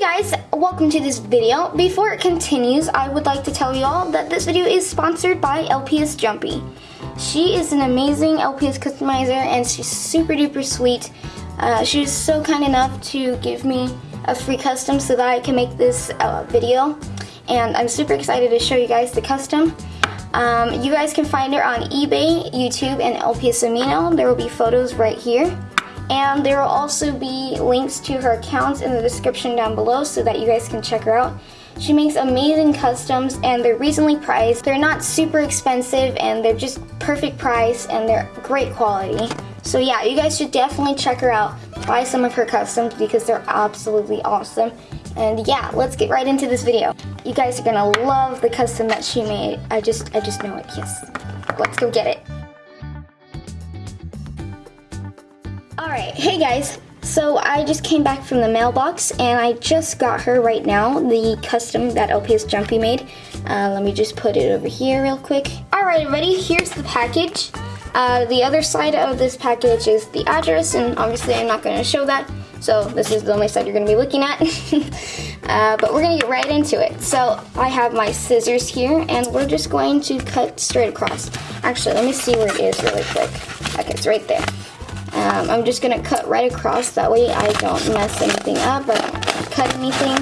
guys, welcome to this video. Before it continues, I would like to tell you all that this video is sponsored by LPS Jumpy. She is an amazing LPS customizer and she's super duper sweet. Uh, she was so kind enough to give me a free custom so that I can make this uh, video. And I'm super excited to show you guys the custom. Um, you guys can find her on eBay, YouTube, and LPS Amino. There will be photos right here. And there will also be links to her accounts in the description down below so that you guys can check her out. She makes amazing customs and they're reasonably priced. They're not super expensive and they're just perfect price and they're great quality. So yeah, you guys should definitely check her out. Buy some of her customs because they're absolutely awesome. And yeah, let's get right into this video. You guys are gonna love the custom that she made. I just, I just know it, yes. Let's go get it. Alright, hey guys. So I just came back from the mailbox and I just got her right now, the custom that LPS Jumpy made. Uh, let me just put it over here real quick. Alright everybody, here's the package. Uh, the other side of this package is the address and obviously I'm not going to show that. So this is the only side you're going to be looking at. uh, but we're going to get right into it. So I have my scissors here and we're just going to cut straight across. Actually, let me see where it is really quick. Okay, it's right there. Um, I'm just gonna cut right across, that way I don't mess anything up or cut anything.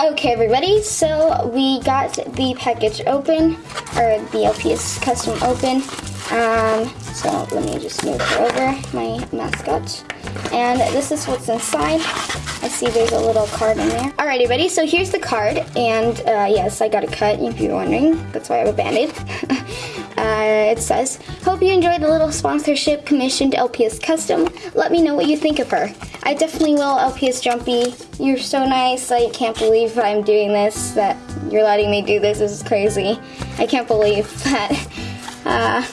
Okay everybody, so we got the package open, or the LPS custom open. Um, so let me just move her over, my mascot. And this is what's inside. I see there's a little card in there. Alrighty, everybody, so here's the card. And uh, yes, I got a cut, if you're wondering. That's why I have a band-aid. uh, it says, hope you enjoyed the little sponsorship commissioned LPS Custom. Let me know what you think of her. I definitely will, LPS Jumpy. You're so nice. I can't believe I'm doing this, that you're letting me do this. This is crazy. I can't believe that. Uh,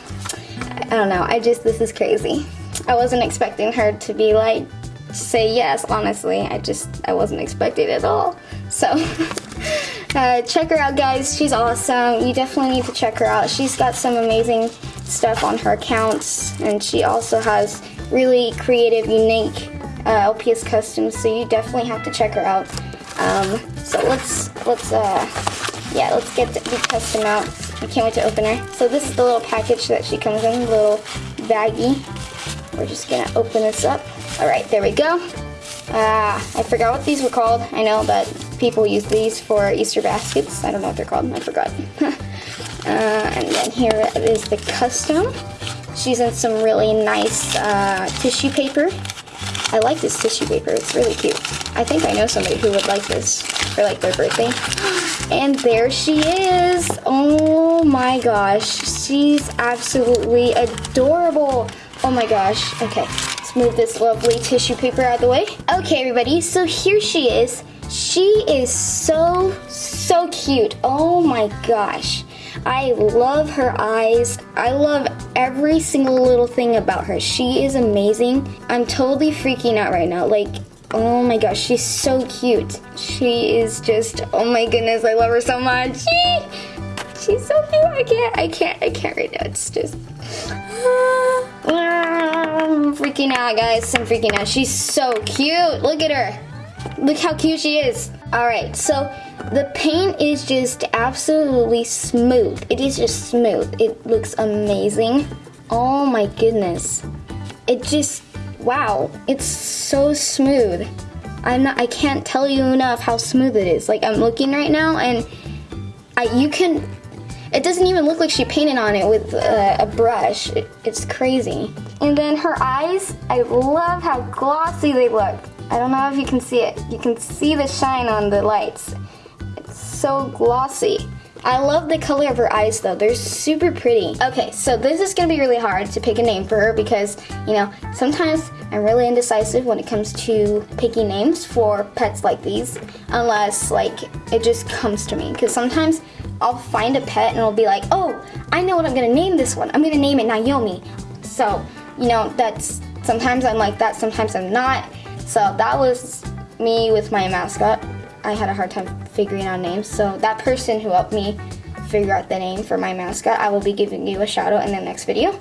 I don't know. I just, this is crazy. I wasn't expecting her to be like, say yes, honestly. I just, I wasn't expecting it at all. So, uh, check her out, guys. She's awesome. You definitely need to check her out. She's got some amazing stuff on her accounts, and she also has really creative, unique uh, LPS customs, so you definitely have to check her out. Um, so let's, let's, uh, yeah, let's get the custom out. I can't wait to open her. So this is the little package that she comes in, little baggie. We're just gonna open this up. All right, there we go. Ah, I forgot what these were called. I know that people use these for Easter baskets. I don't know what they're called, I forgot. uh, and then here is the custom. She's in some really nice uh, tissue paper. I like this tissue paper, it's really cute. I think I know somebody who would like this for like their birthday. And there she is. Oh my gosh, she's absolutely adorable. Oh my gosh. Okay, let's move this lovely tissue paper out of the way. Okay, everybody, so here she is. She is so, so cute. Oh my gosh. I love her eyes. I love every single little thing about her. She is amazing. I'm totally freaking out right now. Like, oh my gosh, she's so cute. She is just, oh my goodness, I love her so much. She's so cute. I can't, I can't, I can't right now. It's just, I'm freaking out, guys. I'm freaking out. She's so cute. Look at her. Look how cute she is. All right, so the paint is just absolutely smooth. It is just smooth. It looks amazing. Oh my goodness. It just, wow. It's so smooth. I'm not, I can't tell you enough how smooth it is. Like I'm looking right now and I, you can it doesn't even look like she painted on it with uh, a brush. It, it's crazy. And then her eyes, I love how glossy they look. I don't know if you can see it. You can see the shine on the lights. It's so glossy. I love the color of her eyes though. They're super pretty. Okay, so this is gonna be really hard to pick a name for her because, you know, sometimes I'm really indecisive when it comes to picking names for pets like these, unless like it just comes to me. Because sometimes I'll find a pet and I'll be like, oh, I know what I'm gonna name this one. I'm gonna name it Naomi. So, you know, that's, sometimes I'm like that, sometimes I'm not. So that was me with my mascot. I had a hard time figuring out names. So that person who helped me figure out the name for my mascot, I will be giving you a shout out in the next video.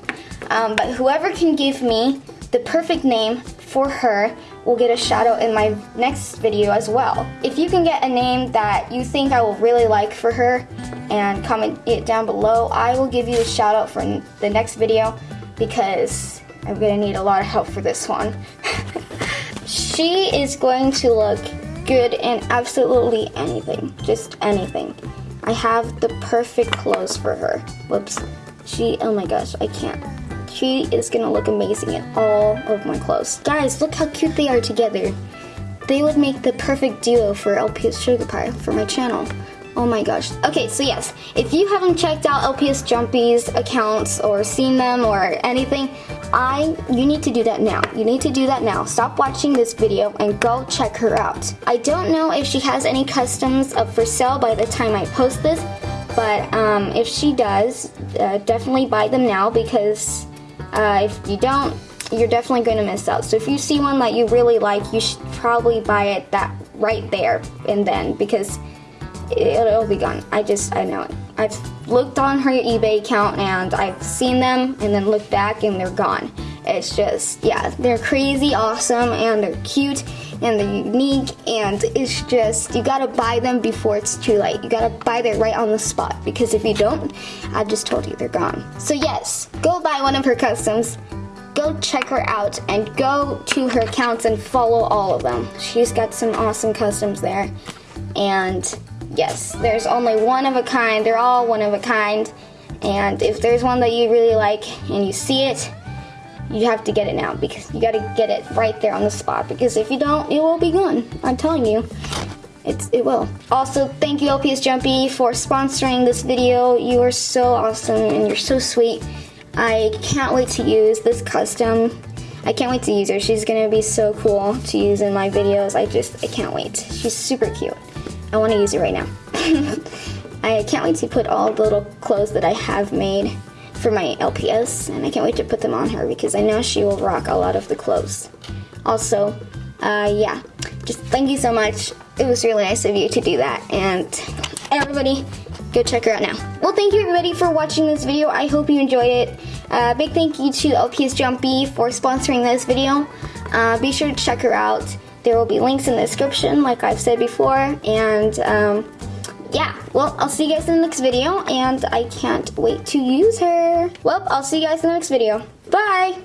Um, but whoever can give me the perfect name for her will get a shout out in my next video as well. If you can get a name that you think I will really like for her and comment it down below, I will give you a shout out for the next video because I'm gonna need a lot of help for this one. she is going to look good in absolutely anything, just anything. I have the perfect clothes for her. Whoops. She, oh my gosh, I can't. She is gonna look amazing in all of my clothes. Guys, look how cute they are together. They would make the perfect duo for LPS Sugar Pie for my channel. Oh my gosh. Okay, so yes, if you haven't checked out LPS Jumpy's accounts or seen them or anything, I you need to do that now. You need to do that now. Stop watching this video and go check her out. I don't know if she has any customs up for sale by the time I post this, but um, if she does, uh, definitely buy them now because uh, if you don't, you're definitely going to miss out. So if you see one that you really like, you should probably buy it that right there and then because it'll be gone. I just, I know it. I've looked on her eBay account and I've seen them and then looked back and they're gone. It's just, yeah, they're crazy awesome and they're cute and they're unique and it's just, you gotta buy them before it's too late. You gotta buy them right on the spot because if you don't, I've just told you they're gone. So yes, go buy one of her customs go check her out and go to her accounts and follow all of them. She's got some awesome customs there. And yes, there's only one of a kind. They're all one of a kind. And if there's one that you really like and you see it, you have to get it now because you got to get it right there on the spot because if you don't, it will be gone. I'm telling you. It's, it will. Also, thank you LPS Jumpy for sponsoring this video. You are so awesome and you're so sweet. I can't wait to use this custom. I can't wait to use her. She's gonna be so cool to use in my videos. I just, I can't wait. She's super cute. I want to use it right now. I can't wait to put all the little clothes that I have made for my LPS, and I can't wait to put them on her because I know she will rock a lot of the clothes. Also, uh, yeah, just thank you so much. It was really nice of you to do that, and everybody, go check her out now. Well, thank you everybody for watching this video. I hope you enjoyed it. Uh, big thank you to LPS Jumpy for sponsoring this video. Uh, be sure to check her out. There will be links in the description, like I've said before. And um, yeah, well, I'll see you guys in the next video, and I can't wait to use her. Well, I'll see you guys in the next video. Bye!